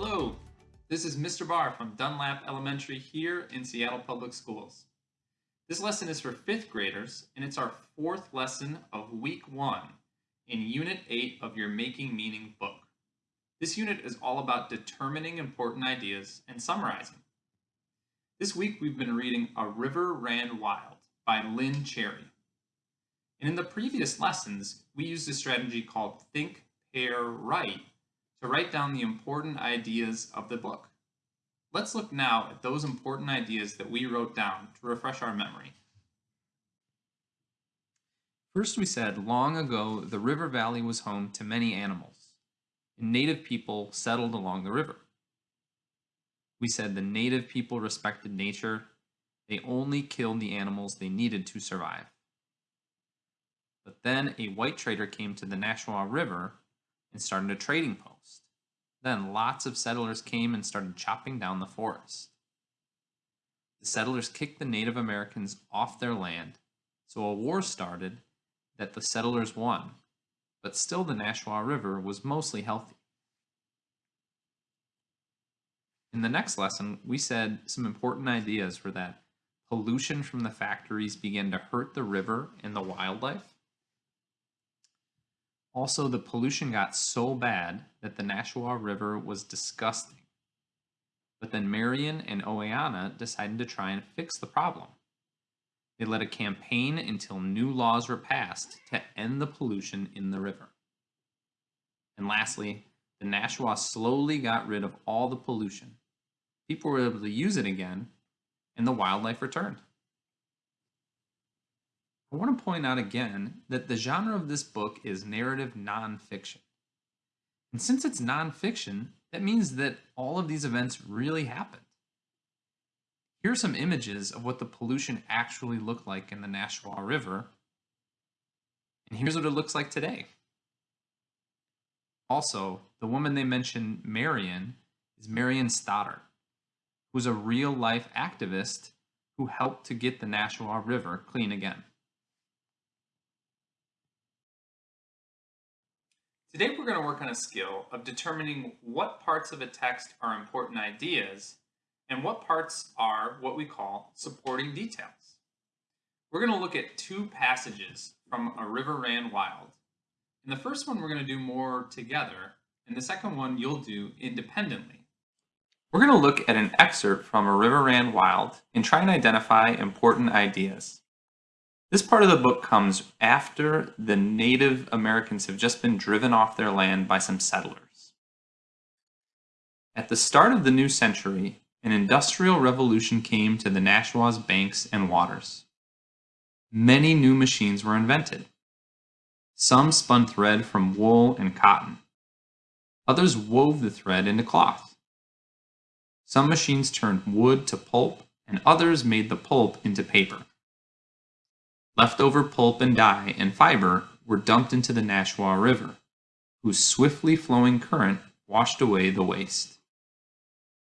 Hello, this is Mr. Barr from Dunlap Elementary here in Seattle Public Schools. This lesson is for fifth graders and it's our fourth lesson of week one in Unit 8 of your Making Meaning book. This unit is all about determining important ideas and summarizing. This week we've been reading A River Ran Wild by Lynne Cherry. And in the previous lessons, we used a strategy called Think, Pair, Write to write down the important ideas of the book. Let's look now at those important ideas that we wrote down to refresh our memory. First we said, long ago the river valley was home to many animals, and native people settled along the river. We said the native people respected nature, they only killed the animals they needed to survive. But then a white trader came to the Nashua River and started a trading post. Then lots of settlers came and started chopping down the forest. The settlers kicked the Native Americans off their land, so a war started that the settlers won, but still the Nashua River was mostly healthy. In the next lesson, we said some important ideas were that pollution from the factories began to hurt the river and the wildlife, also, the pollution got so bad that the Nashua River was disgusting. But then Marion and Oweana decided to try and fix the problem. They led a campaign until new laws were passed to end the pollution in the river. And lastly, the Nashua slowly got rid of all the pollution. People were able to use it again, and the wildlife returned. I want to point out again that the genre of this book is narrative nonfiction. And since it's nonfiction, that means that all of these events really happened. Here are some images of what the pollution actually looked like in the Nashua River. And here's what it looks like today. Also, the woman they mention, Marion, is Marion Stoddard, who's a real life activist who helped to get the Nashua River clean again. Today we're going to work on a skill of determining what parts of a text are important ideas and what parts are what we call supporting details. We're going to look at two passages from A River Ran Wild. In the first one we're going to do more together, and the second one you'll do independently. We're going to look at an excerpt from A River Ran Wild and try and identify important ideas. This part of the book comes after the Native Americans have just been driven off their land by some settlers. At the start of the new century, an industrial revolution came to the Nashua's banks and waters. Many new machines were invented. Some spun thread from wool and cotton. Others wove the thread into cloth. Some machines turned wood to pulp, and others made the pulp into paper. Leftover pulp and dye and fiber were dumped into the Nashua River, whose swiftly flowing current washed away the waste.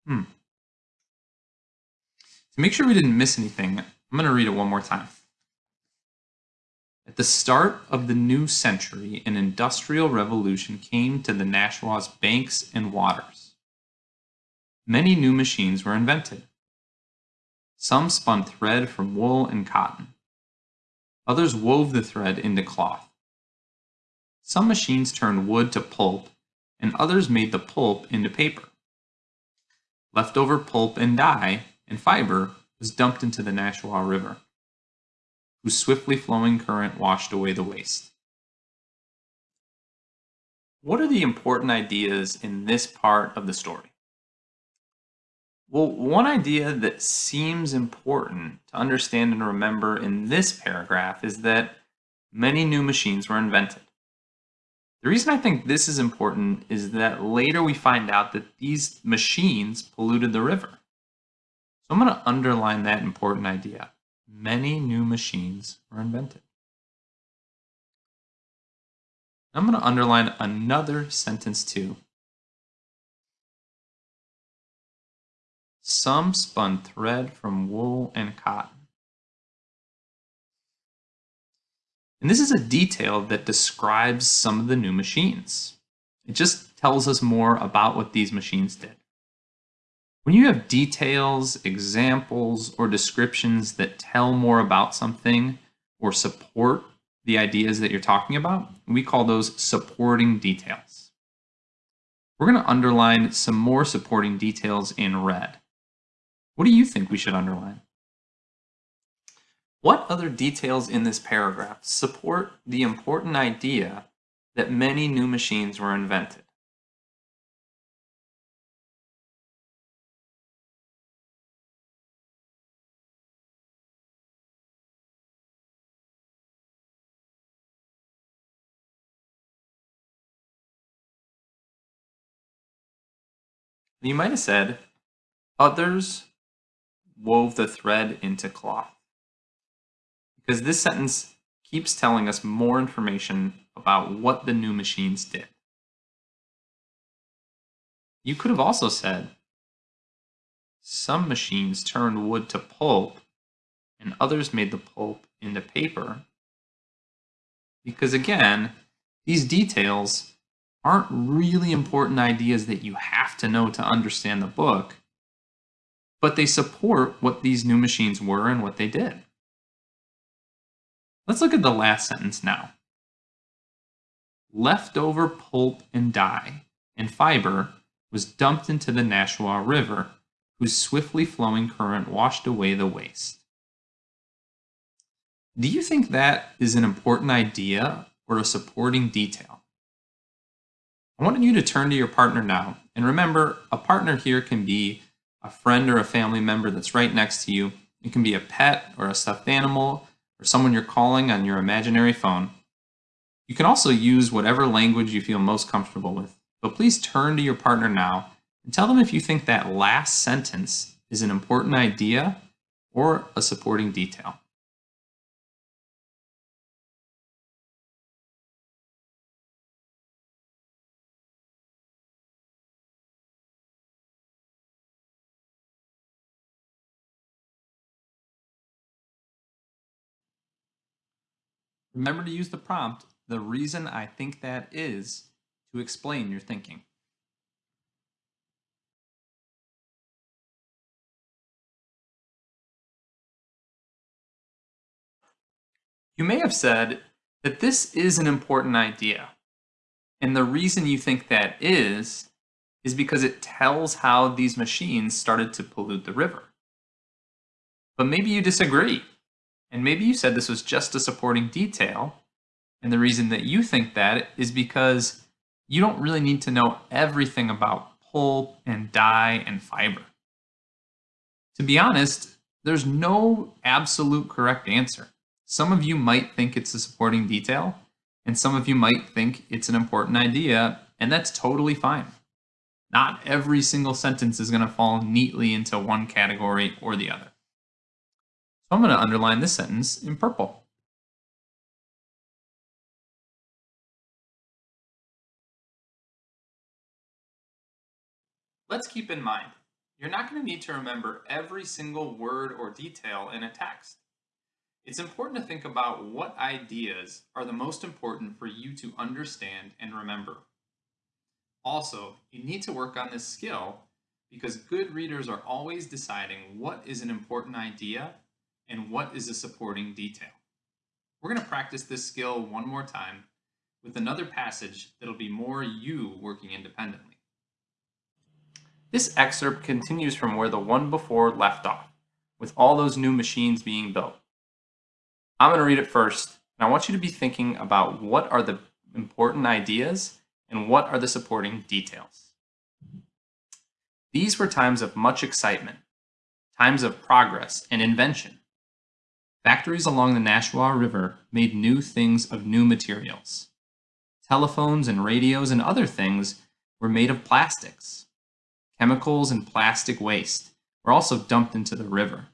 Hmm. To make sure we didn't miss anything, I'm going to read it one more time. At the start of the new century, an industrial revolution came to the Nashua's banks and waters. Many new machines were invented. Some spun thread from wool and cotton. Others wove the thread into cloth. Some machines turned wood to pulp, and others made the pulp into paper. Leftover pulp and dye and fiber was dumped into the Nashua River, whose swiftly flowing current washed away the waste. What are the important ideas in this part of the story? Well, one idea that seems important to understand and remember in this paragraph is that many new machines were invented. The reason I think this is important is that later we find out that these machines polluted the river. So I'm going to underline that important idea. Many new machines were invented. I'm going to underline another sentence too Some spun thread from wool and cotton. And this is a detail that describes some of the new machines. It just tells us more about what these machines did. When you have details, examples, or descriptions that tell more about something or support the ideas that you're talking about, we call those supporting details. We're going to underline some more supporting details in red. What do you think we should underline? What other details in this paragraph support the important idea that many new machines were invented? You might have said, others wove the thread into cloth. Because this sentence keeps telling us more information about what the new machines did. You could have also said, some machines turned wood to pulp and others made the pulp into paper. Because again, these details aren't really important ideas that you have to know to understand the book, but they support what these new machines were and what they did. Let's look at the last sentence now. Leftover pulp and dye and fiber was dumped into the Nashua River, whose swiftly flowing current washed away the waste. Do you think that is an important idea or a supporting detail? I want you to turn to your partner now. And remember, a partner here can be a friend or a family member that's right next to you. It can be a pet or a stuffed animal or someone you're calling on your imaginary phone. You can also use whatever language you feel most comfortable with. But please turn to your partner now and tell them if you think that last sentence is an important idea or a supporting detail. Remember to use the prompt, the reason I think that is, to explain your thinking. You may have said that this is an important idea. And the reason you think that is, is because it tells how these machines started to pollute the river. But maybe you disagree. And maybe you said this was just a supporting detail. And the reason that you think that is because you don't really need to know everything about pulp and dye and fiber. To be honest, there's no absolute correct answer. Some of you might think it's a supporting detail, and some of you might think it's an important idea, and that's totally fine. Not every single sentence is going to fall neatly into one category or the other. I'm going to underline this sentence in purple. Let's keep in mind, you're not going to need to remember every single word or detail in a text. It's important to think about what ideas are the most important for you to understand and remember. Also, you need to work on this skill because good readers are always deciding what is an important idea and what is a supporting detail. We're going to practice this skill one more time with another passage that'll be more you working independently. This excerpt continues from where the one before left off, with all those new machines being built. I'm going to read it first, and I want you to be thinking about what are the important ideas and what are the supporting details. These were times of much excitement, times of progress and invention. Factories along the Nashua River made new things of new materials. Telephones and radios and other things were made of plastics. Chemicals and plastic waste were also dumped into the river.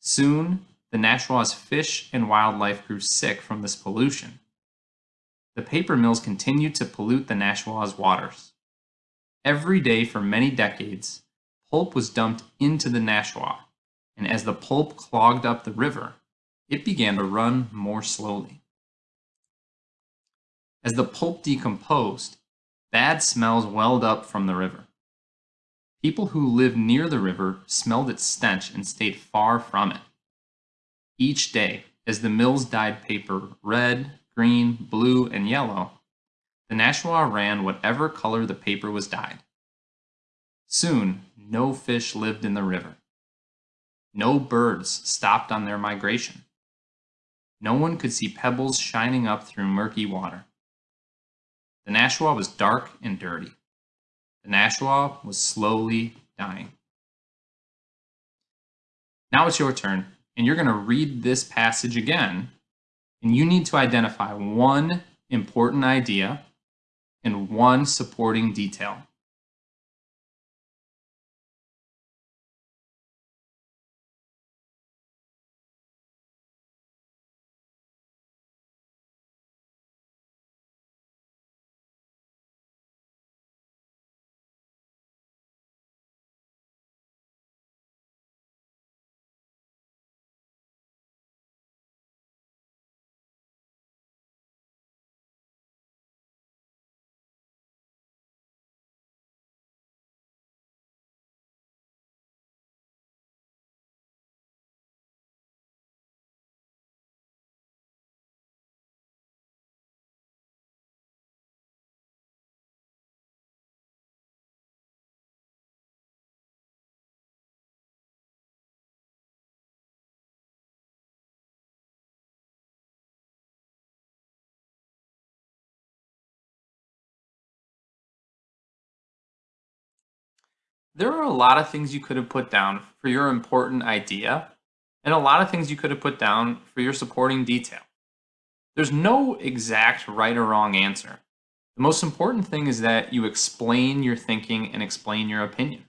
Soon, the Nashua's fish and wildlife grew sick from this pollution. The paper mills continued to pollute the Nashua's waters. Every day for many decades, pulp was dumped into the Nashua, and as the pulp clogged up the river, it began to run more slowly. As the pulp decomposed, bad smells welled up from the river. People who lived near the river smelled its stench and stayed far from it. Each day, as the mills dyed paper red, green, blue, and yellow, the Nashua ran whatever color the paper was dyed. Soon, no fish lived in the river. No birds stopped on their migration. No one could see pebbles shining up through murky water. The Nashua was dark and dirty. The Nashua was slowly dying. Now it's your turn, and you're going to read this passage again, and you need to identify one important idea and one supporting detail. There are a lot of things you could have put down for your important idea, and a lot of things you could have put down for your supporting detail. There's no exact right or wrong answer. The most important thing is that you explain your thinking and explain your opinion.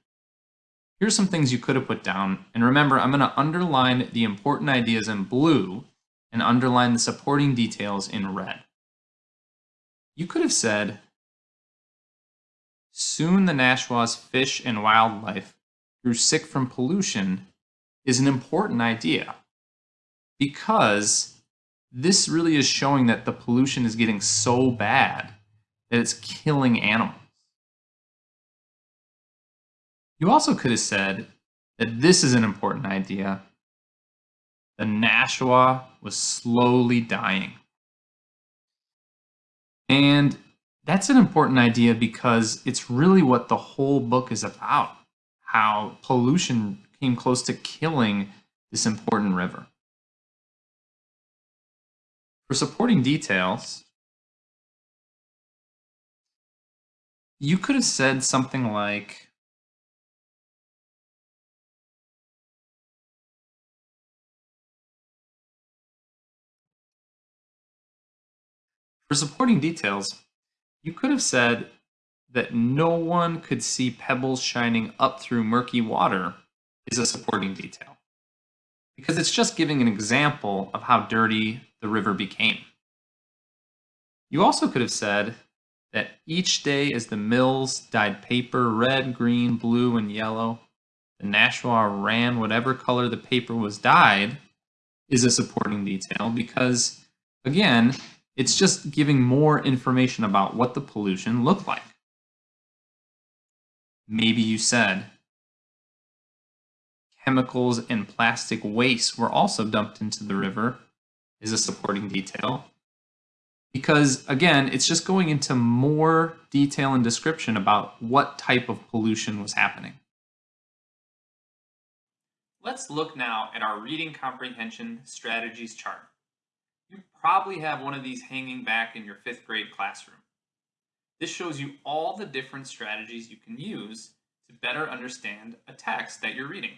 Here's some things you could have put down, and remember, I'm going to underline the important ideas in blue and underline the supporting details in red. You could have said, Soon the Nashua's fish and wildlife grew sick from pollution is an important idea because this really is showing that the pollution is getting so bad that it's killing animals. You also could have said that this is an important idea. The Nashua was slowly dying. And that's an important idea because it's really what the whole book is about how pollution came close to killing this important river. For supporting details, you could have said something like, For supporting details, you could have said that no one could see pebbles shining up through murky water is a supporting detail. Because it's just giving an example of how dirty the river became. You also could have said that each day as the mills dyed paper red, green, blue, and yellow, the Nashua ran whatever color the paper was dyed is a supporting detail because, again, it's just giving more information about what the pollution looked like. Maybe you said chemicals and plastic waste were also dumped into the river is a supporting detail. Because again, it's just going into more detail and description about what type of pollution was happening. Let's look now at our reading comprehension strategies chart. You probably have one of these hanging back in your fifth grade classroom. This shows you all the different strategies you can use to better understand a text that you're reading.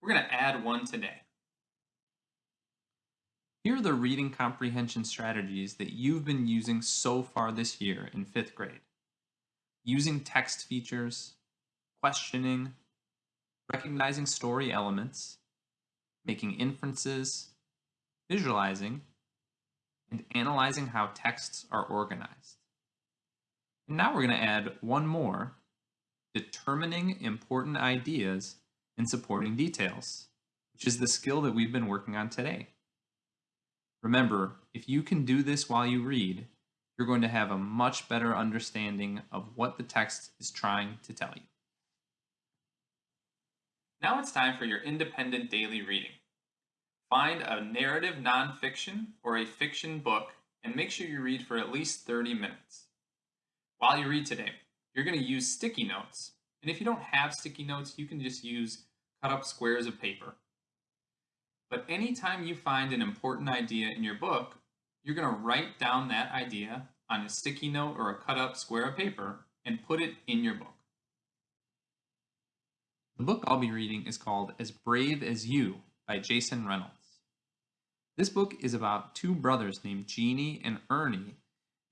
We're going to add one today. Here are the reading comprehension strategies that you've been using so far this year in fifth grade. Using text features, questioning, recognizing story elements, making inferences, visualizing, and analyzing how texts are organized. And now we're going to add one more, determining important ideas and supporting details, which is the skill that we've been working on today. Remember, if you can do this while you read, you're going to have a much better understanding of what the text is trying to tell you. Now it's time for your independent daily reading. Find a narrative nonfiction or a fiction book and make sure you read for at least 30 minutes. While you read today, you're going to use sticky notes. And if you don't have sticky notes, you can just use cut up squares of paper. But anytime you find an important idea in your book, you're going to write down that idea on a sticky note or a cut up square of paper and put it in your book. The book I'll be reading is called As Brave as You by Jason Reynolds. This book is about two brothers named Genie and Ernie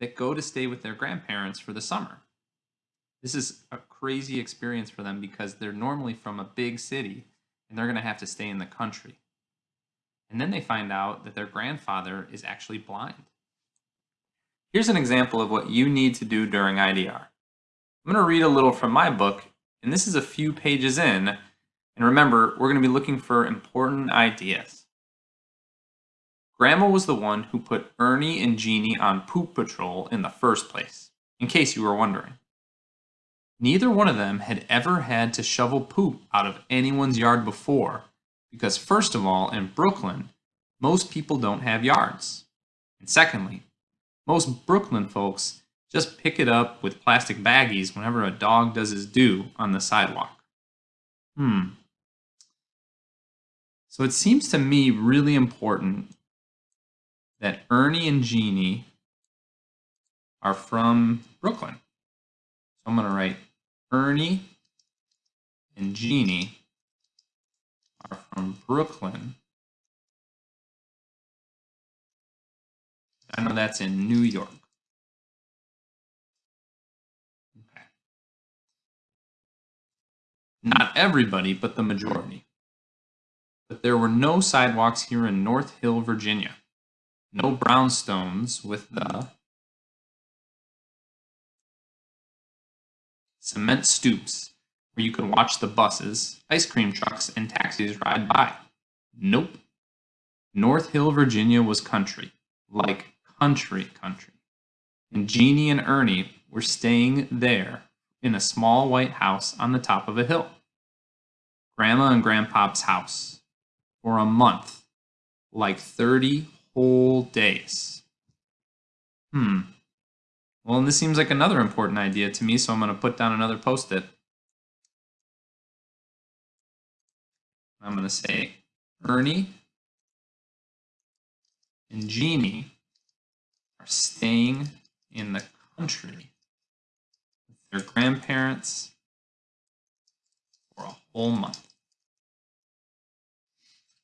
that go to stay with their grandparents for the summer. This is a crazy experience for them because they're normally from a big city and they're going to have to stay in the country. And then they find out that their grandfather is actually blind. Here's an example of what you need to do during IDR. I'm going to read a little from my book, and this is a few pages in. And remember, we're going to be looking for important ideas. Grandma was the one who put Ernie and Genie on poop patrol in the first place, in case you were wondering. Neither one of them had ever had to shovel poop out of anyone's yard before, because first of all, in Brooklyn, most people don't have yards. And secondly, most Brooklyn folks just pick it up with plastic baggies whenever a dog does his due on the sidewalk. Hmm. So it seems to me really important that Ernie and Genie are from Brooklyn. So I'm going to write Ernie and Genie are from Brooklyn. I know that's in New York. Okay. Not everybody, but the majority. But there were no sidewalks here in North Hill, Virginia. No brownstones with the cement stoops where you could watch the buses, ice cream trucks, and taxis ride by. Nope. North Hill, Virginia was country, like country country. And Genie and Ernie were staying there in a small white house on the top of a hill. Grandma and Grandpa's house for a month, like 30 whole days. Hmm. Well, and this seems like another important idea to me, so I'm going to put down another post-it. I'm going to say Ernie and Genie are staying in the country with their grandparents for a whole month.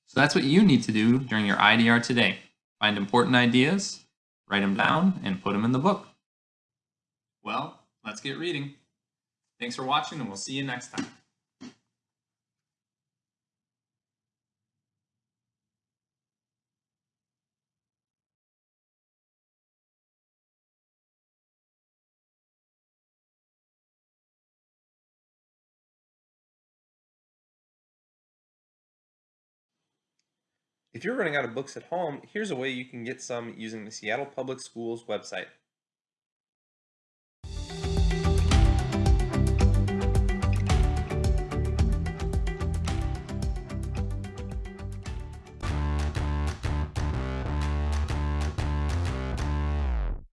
So that's what you need to do during your IDR today. Find important ideas, write them down, and put them in the book. Well, let's get reading. Thanks for watching, and we'll see you next time. If you're running out of books at home, here's a way you can get some using the Seattle Public Schools website.